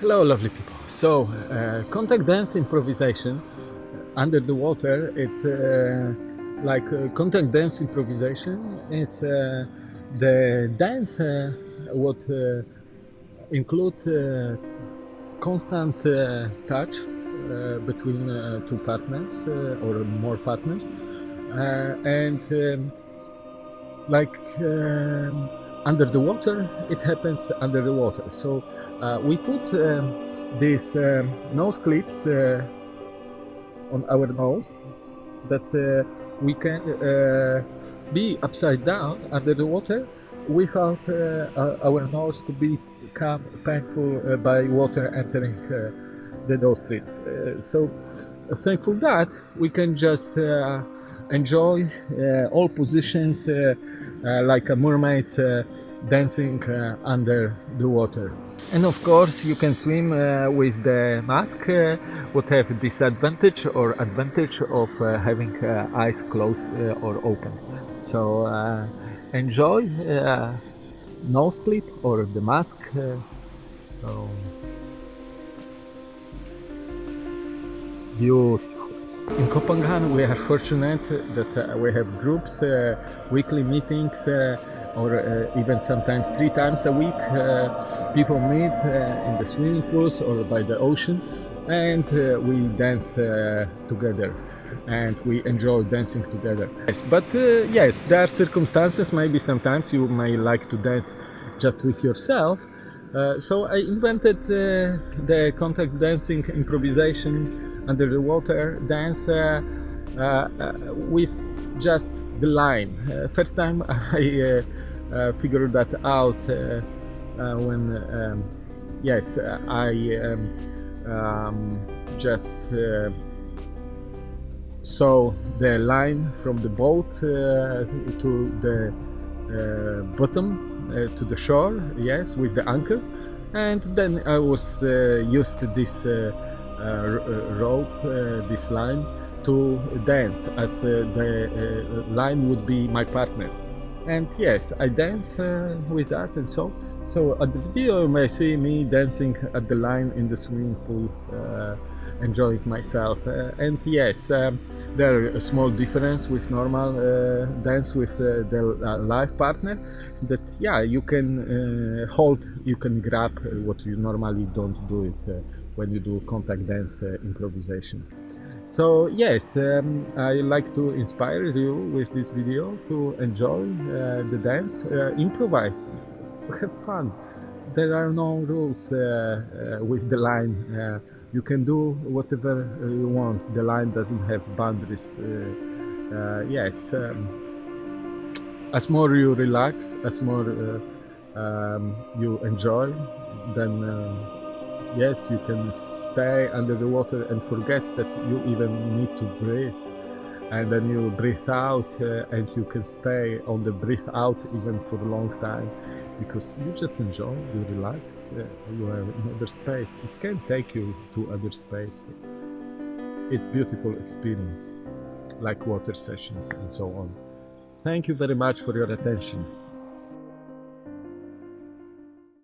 Hello lovely people. So, uh, contact dance improvisation uh, under the water, it's uh, like uh, contact dance improvisation. It's uh, the dance uh, what include constant touch between two partners or more partners and um, like um, under the water it happens under the water so uh, we put um, these um, nose clips uh, on our nose that uh, we can uh, be upside down under the water without uh, our- our nose to become painful uh, by water entering uh, the nostrils. Uh, so uh, thankful that we can just uh, enjoy uh, all positions uh, uh, like a mermaid uh, dancing uh, under the water. And of course, you can swim uh, with the mask, would have disadvantage or advantage of having eyes closed or open. So enjoy nose clip or the mask. So beautiful. In Copenhagen, we are fortunate that uh, we have groups, uh, weekly meetings, uh, or uh, even sometimes three times a week. Uh, people meet uh, in the swimming pools or by the ocean, and we dance together. And we enjoy dancing together. Yes, but yes, there are circumstances. Maybe sometimes you may like to dance just with yourself. So I invented the contact dancing improvisation under the water dance uh, uh, with just the line. Uh, first time I figured that out when, um, yes, I um, um, just saw the line from the boat to the bottom uh, to the shore yes with the anchor and then i was uh, used to this uh, rope uh, this line to dance as uh, the uh, line would be my partner. And yes i dance uh, with that and so so at the video you may see me dancing at the line in the swimming pool uh, enjoying myself. Uh, and yes um, there are a small difference with normal uh, dance with uh, the uh, live partner that yeah you can uh, hold you can grab uh, what you normally don't do it uh, when you do contact dance uh, improvisation. So yes um, i like to inspire you with this video to enjoy uh, the dance. Uh, improvise. Have fun. There are no rules with the line. You can do whatever you want. The line doesn't have boundaries uh, uh, yes um, as more you relax as more uh, um, you enjoy then yes you can stay under the water and forget that you even need to breathe. And then you breathe out uh, and you can stay on the breathe out even for a long time because you just enjoy you relax uh, you are in other space. It can take you to other space. It's beautiful experience like water sessions and so on. Thank you very much for your attention